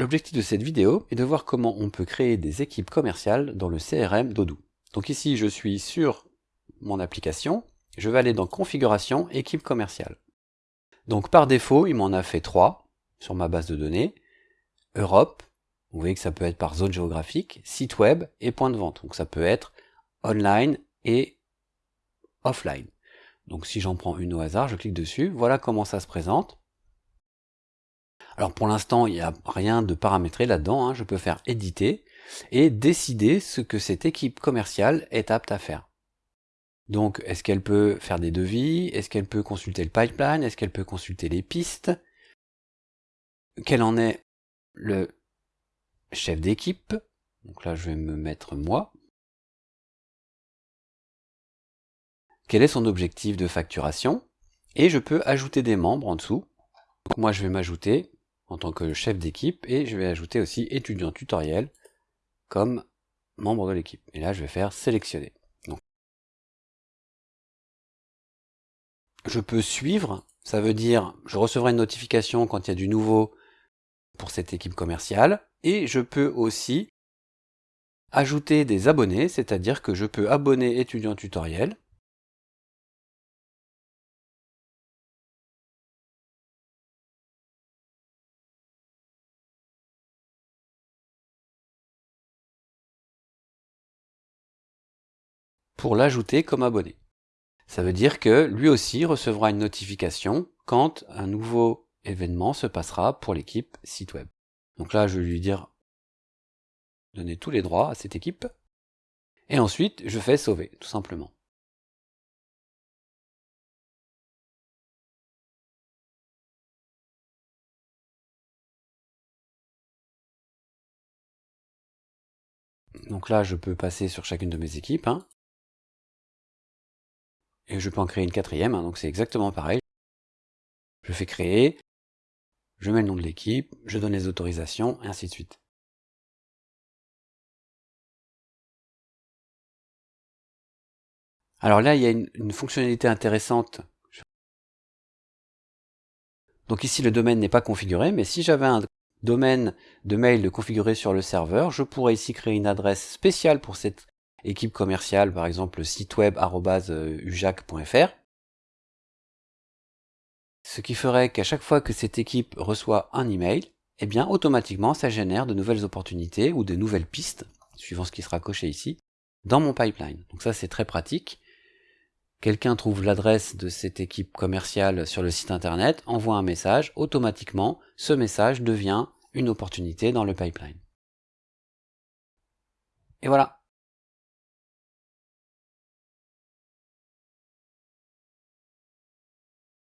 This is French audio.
L'objectif de cette vidéo est de voir comment on peut créer des équipes commerciales dans le CRM d'Odoo. Donc ici, je suis sur mon application, je vais aller dans Configuration, équipe commerciale. Donc par défaut, il m'en a fait trois sur ma base de données. Europe, vous voyez que ça peut être par zone géographique, site web et point de vente. Donc ça peut être online et offline. Donc si j'en prends une au hasard, je clique dessus, voilà comment ça se présente. Alors pour l'instant, il n'y a rien de paramétré là-dedans, hein. je peux faire éditer et décider ce que cette équipe commerciale est apte à faire. Donc est-ce qu'elle peut faire des devis? Est-ce qu'elle peut consulter le pipeline? Est-ce qu'elle peut consulter les pistes? Quel en est le chef d'équipe? Donc là je vais me mettre moi. quel est son objectif de facturation, et je peux ajouter des membres en dessous. Moi je vais m'ajouter en tant que chef d'équipe, et je vais ajouter aussi étudiant tutoriel comme membre de l'équipe. Et là je vais faire sélectionner. Je peux suivre, ça veut dire je recevrai une notification quand il y a du nouveau pour cette équipe commerciale, et je peux aussi ajouter des abonnés, c'est-à-dire que je peux abonner étudiant tutoriel, pour l'ajouter comme abonné. Ça veut dire que lui aussi recevra une notification quand un nouveau événement se passera pour l'équipe site web. Donc là, je vais lui dire donner tous les droits à cette équipe. Et ensuite, je fais sauver, tout simplement. Donc là, je peux passer sur chacune de mes équipes. Hein et je peux en créer une quatrième, hein, donc c'est exactement pareil. Je fais créer, je mets le nom de l'équipe, je donne les autorisations, et ainsi de suite. Alors là, il y a une, fonctionnalité intéressante. Donc ici, le domaine n'est pas configuré, mais si j'avais un domaine de mail configuré sur le serveur, je pourrais ici créer une adresse spéciale pour cette équipe commerciale, par exemple site web ujac.fr. Ce qui ferait qu'à chaque fois que cette équipe reçoit un email, eh bien automatiquement ça génère de nouvelles opportunités ou de nouvelles pistes, suivant ce qui sera coché ici, dans mon pipeline. Donc ça c'est très pratique. Quelqu'un trouve l'adresse de cette équipe commerciale sur le site internet, envoie un message, automatiquement ce message devient une opportunité dans le pipeline. Et voilà,